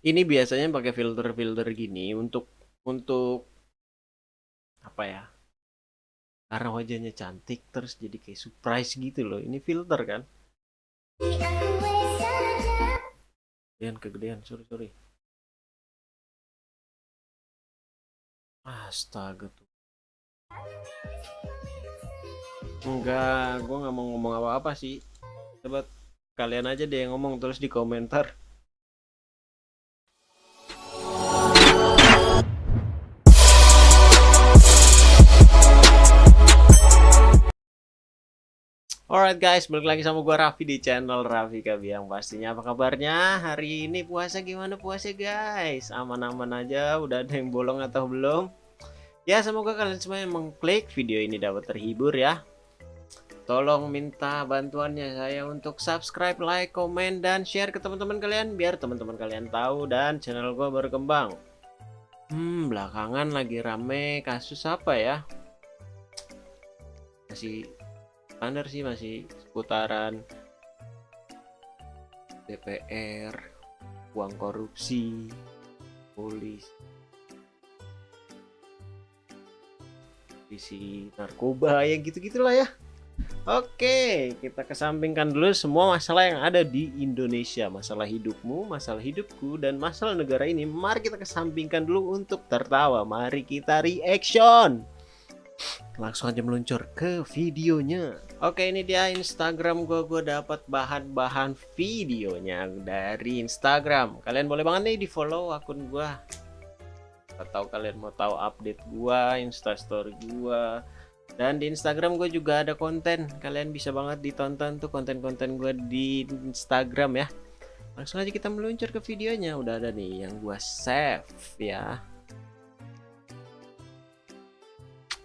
Ini biasanya pakai filter-filter gini untuk untuk apa ya? Karena wajahnya cantik terus jadi kayak surprise gitu loh. Ini filter kan? Kegedean, kegedean, sorry, sorry. Astaga tuh. Enggak, gue nggak mau ngomong apa-apa sih. Coba kalian aja deh yang ngomong terus di komentar. Alright guys, balik lagi sama gue Raffi di channel Raffi Kabiang Pastinya apa kabarnya? Hari ini puasa gimana puasa guys? Aman-aman aja, udah ada yang bolong atau belum? Ya semoga kalian semua yang mengklik video ini dapat terhibur ya Tolong minta bantuannya saya untuk subscribe, like, komen, dan share ke teman-teman kalian Biar teman-teman kalian tahu dan channel gue berkembang Hmm, belakangan lagi rame kasus apa ya? Masih standar sih masih seputaran DPR, uang korupsi, polis, isi narkoba ya gitu-gitulah ya. Oke, kita kesampingkan dulu semua masalah yang ada di Indonesia. Masalah hidupmu, masalah hidupku, dan masalah negara ini. Mari kita kesampingkan dulu untuk tertawa. Mari kita reaction langsung aja meluncur ke videonya. Oke ini dia instagram gue gue dapat bahan-bahan videonya dari instagram. Kalian boleh banget nih di follow akun gue atau kalian mau tahu update gue instastory gue dan di instagram gue juga ada konten. Kalian bisa banget ditonton tuh konten-konten gue di instagram ya. Langsung aja kita meluncur ke videonya. Udah ada nih yang gue save ya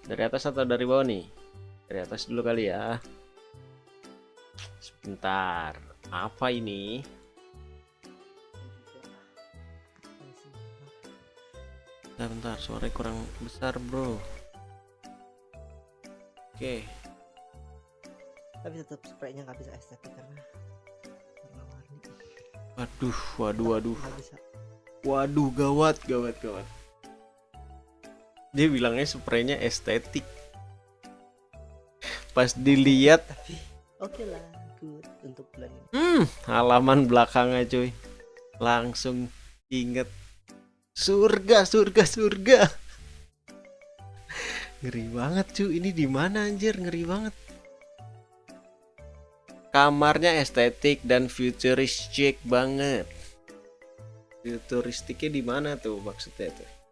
Dari atas atau dari bawah nih? Dari atas dulu kali ya. Sebentar. Apa ini? Bentar, bentar. Suara kurang besar, bro. Oke. Tapi tetap spraynya nggak bisa estetik karena warna-warni. Waduh, waduh, waduh. Waduh, gawat, gawat, gawat dia bilangnya spraynya estetik. Pas dilihat oke okay lah good untuk bulan ini. Hmm halaman belakangnya cuy. Langsung inget surga surga surga. Ngeri banget cuy. Ini di mana anjir? Ngeri banget. Kamarnya estetik dan futuristik banget. Futuristiknya di mana tuh maksudnya tuh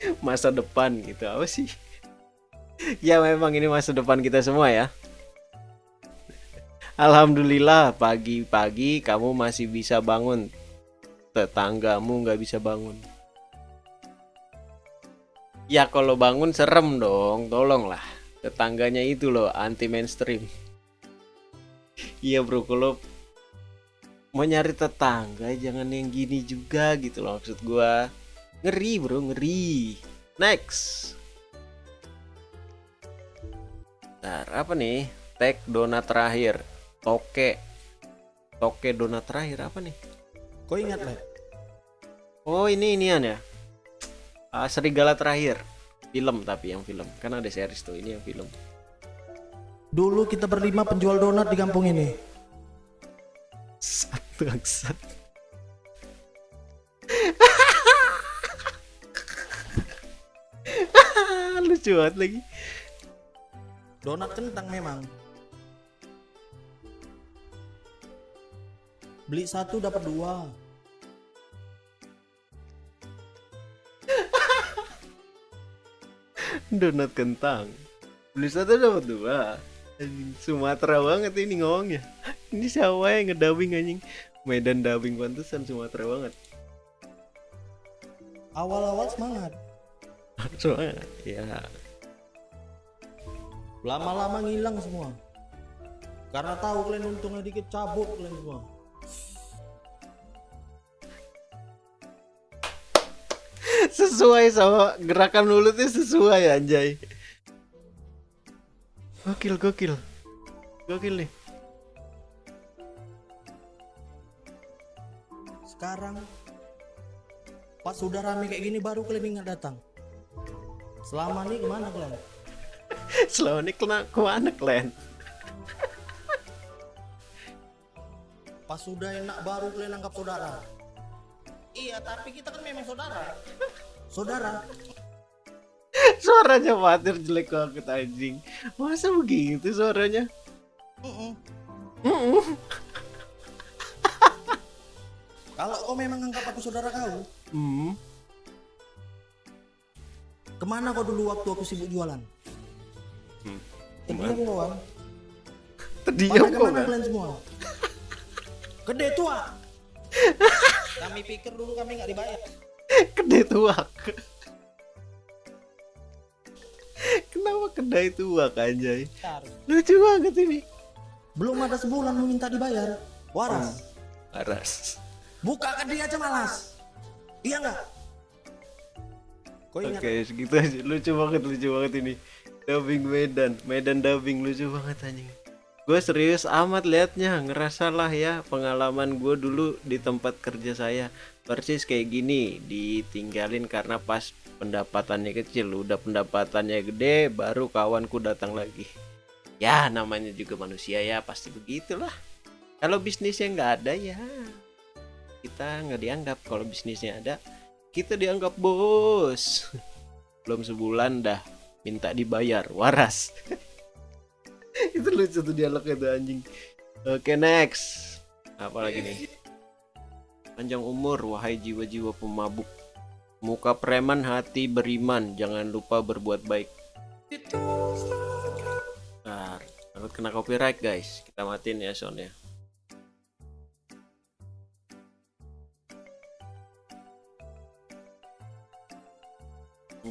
masa depan gitu. Apa sih? Ya memang ini masa depan kita semua ya. Alhamdulillah pagi-pagi kamu masih bisa bangun. Tetanggamu nggak bisa bangun. Ya kalau bangun serem dong. Tolonglah. Tetangganya itu loh anti mainstream iya bro. Kalau mau nyari tetangga jangan yang gini juga gitu loh maksud gua Ngeri bro, ngeri. Next. Nah, apa nih? Tag donat terakhir. Toke. Toke donat terakhir apa nih? Kau ingat lah? Oh ini inian ya. Uh, serigala terakhir. Film tapi yang film. Kan ada series tuh. Ini yang film. Dulu kita berlima penjual donat di kampung ini. Satu satu. Lucu banget lagi. Donat kentang memang. Beli satu dapat dua. Donat kentang. Beli satu dapat dua. Sumatera banget ini ngomongnya. Ini siapa yang ngedabing anjing? Medan dubbing pantesan Sumatera banget. Awal-awal semangat soalnya ya. Lama-lama ngilang semua. Karena tahu kalian untungnya dikit cabut kalian semua. Sesuai sama gerakan mulutnya sesuai anjay. Gokil gokil. Gokil nih. Sekarang pas sudah rame kayak gini baru kalian ingat datang. Selama ini ke mana kalian? Selama ini kena ke mana kalian? Pas sudah enak baru kalian anggap saudara. Iya, tapi kita kan memang saudara. Saudara. Suaranya Fatir jelek banget anjing. Masa begitu suaranya? Mm-mm. Mm-mm. Kalau kau memang anggap aku saudara kau, Hmm. Ke mana kau dulu waktu aku sibuk jualan? Hmm. Terdiam kawan. Terdiam Pada kok ke mana kan? kalian semua? Gede tua. kami pikir dulu kami nggak dibayar. Kedai tuak. Kenapa kedai tuak anjay? Bentar. Lucu banget ini. Belum ada sebulan lu minta dibayar. Waras. Aras. Buka ke dia aja malas. Iya nggak? Oke, segitu aja. Lucu banget, lucu banget ini. Dubbing Medan, Medan dubbing lucu banget anjing. Gue serius amat liatnya, ngerasa lah ya pengalaman gue dulu di tempat kerja saya persis kayak gini, ditinggalin karena pas pendapatannya kecil, udah pendapatannya gede, baru kawanku datang lagi. Ya namanya juga manusia ya, pasti begitulah. Kalau bisnisnya nggak ada ya, kita nggak dianggap. Kalau bisnisnya ada, kita dianggap bos. Belum sebulan dah minta dibayar. Waras. Itu lucu tuh dialog itu anjing. Oke next. Apa lagi nih? Panjang umur wahai jiwa-jiwa pemabuk. Muka preman hati beriman. Jangan lupa berbuat baik. Bentar, takut kena copyright guys. Kita matiin ya soundnya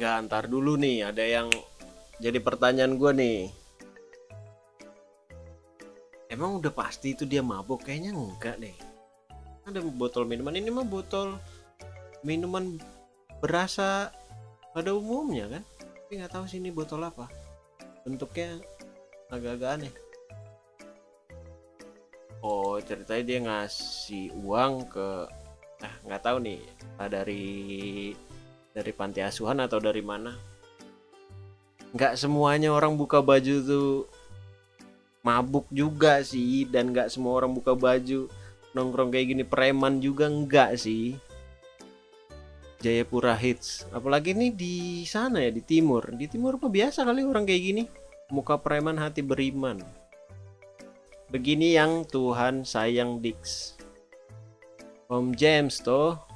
Enggak, antar dulu nih. Ada yang jadi pertanyaan gue nih. Emang udah pasti itu dia mabuk? Kayaknya enggak deh. Ada botol minuman ini mah botol minuman berasa pada umumnya kan. Tapi nggak tahu sih ini botol apa. Bentuknya agak-agak aneh. Oh ceritanya dia ngasih uang ke ah nggak tahu nih dari dari panti asuhan atau dari mana? Nggak semuanya orang buka baju tuh mabuk juga sih dan nggak semua orang buka baju. Nongkrong kayak gini preman juga enggak sih. Jayapura Hits apalagi nih di sana ya di timur. Di timur apa biasa kali orang kayak gini. Muka preman hati beriman. Begini yang Tuhan sayang Dix. Om James toh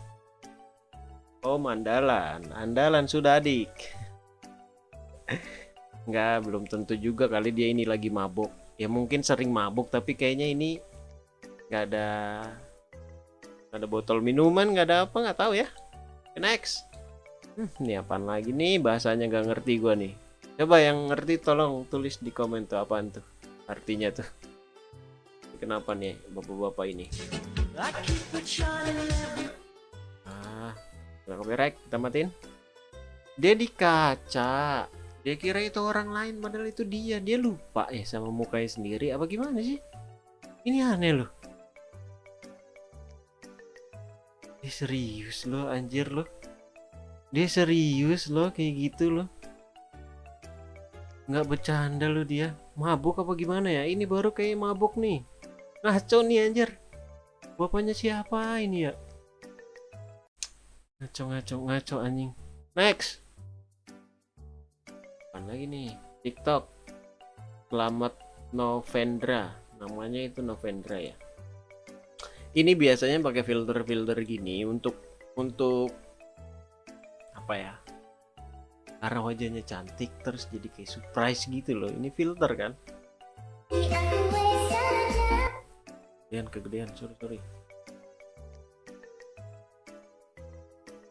Om andalan, andalan sudah adik. Enggak, belum tentu juga kali dia ini lagi mabuk. Ya mungkin sering mabuk, tapi kayaknya ini nggak ada nggak ada botol minuman, nggak ada apa, nggak tahu ya. Next. Hmm, ini apaan lagi nih bahasanya nggak ngerti gua nih. Coba yang ngerti tolong tulis di komen tuh apaan tuh artinya tuh. Kenapa nih bapak-bapak ini? Ah, Nggak copyright, kita matiin. Dia di kaca. Dia kira itu orang lain, padahal itu dia. Dia lupa ya sama mukanya sendiri. Apa gimana sih? Ini aneh loh. Dia serius loh, anjir loh. Dia serius loh, kayak gitu loh. Nggak bercanda loh dia. Mabuk apa gimana ya? Ini baru kayak mabuk nih. Ngaco nih anjir. Bapaknya siapa ini ya? Ngaco ngaco ngaco anjing. Next. Apa lagi nih? TikTok. Selamat Novendra. Namanya itu Novendra ya. Ini biasanya pakai filter-filter gini untuk untuk apa ya? Karena wajahnya cantik terus jadi kayak surprise gitu loh. Ini filter kan? Kegedean kegedean sorry sorry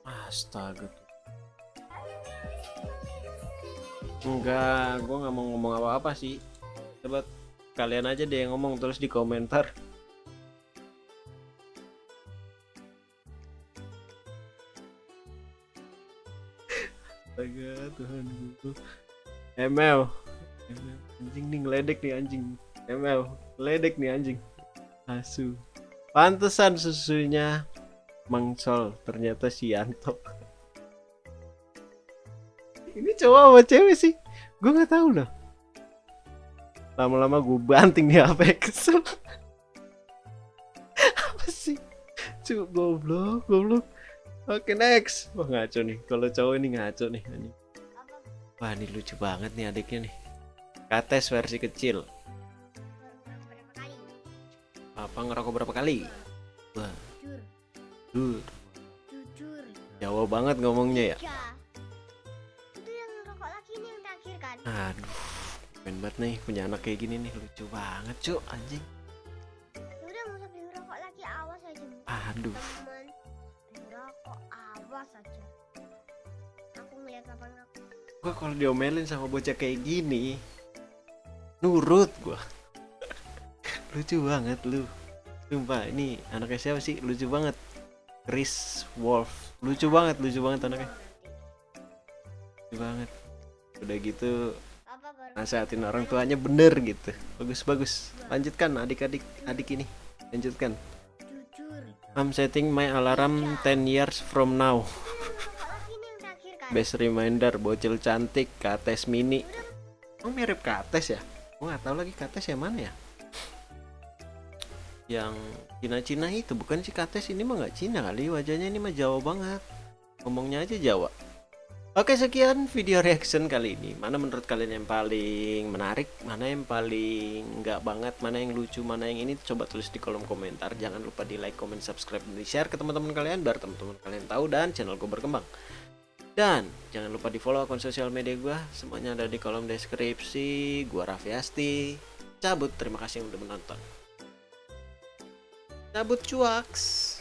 Astaga. Enggak, gue nggak mau ngomong apa-apa sih. Coba kalian aja deh yang ngomong terus di komentar. Astaga Tuhan gue. ML. ML. Anjing nih ngeledek nih anjing. ML. Ledek nih anjing. Asu. Pantesan susunya Mangsol ternyata si Yanto. Ini cowok apa cewek sih? Gue nggak tahu loh. Lama-lama gue banting di HP kesel apa sih? Cuk, goblok goblok. Oke next. Wah ngaco nih. Kalau cowok ini ngaco nih wah ini lucu banget nih adiknya nih. Kates versi kecil. Apa ngerokok berapa kali? Wah Jujur, jujur. Jawa banget ngomongnya ya Tiga. Itu yang rokok lagi ini yang terakhir kan? aduh keren banget nih punya anak kayak gini nih lucu banget cuk anjing Ya udah mau beli rokok lagi awas aja. aduh Teman, beli rokok awas aja. Aku ngeliat apa aku. gua kalau diomelin sama bocah kayak gini nurut gua lucu banget lu sumpah ini anaknya siapa sih lucu banget Chris Wolf. Lucu banget lucu banget anaknya. Lucu banget. Udah gitu nasehatin orang tuanya bener gitu. Bagus bagus. Lanjutkan adik-adik adik ini. Lanjutkan. I'm setting my alarm 10 years from now. Terakhir kan? best reminder bocil cantik kates mini. Oh mirip kates ya? Gua nggak tahu lagi kates yang mana ya yang Cina-Cina itu bukan sih kates ini mah nggak Cina kali wajahnya ini mah Jawa banget. Ngomongnya aja Jawa. Oke sekian video reaction kali ini. Mana menurut kalian yang paling menarik Mana yang paling nggak banget Mana yang lucu Mana yang ini Coba tulis di kolom komentar. Jangan lupa di like, comment, subscribe Dan di share ke teman-teman kalian Biar teman-teman kalian tahu Dan channel gue berkembang. Dan jangan lupa di follow akun sosial media gue Semuanya ada di kolom deskripsi. Gua Raffi Asti. Cabut. Terima kasih yang udah menonton Cabut cuaks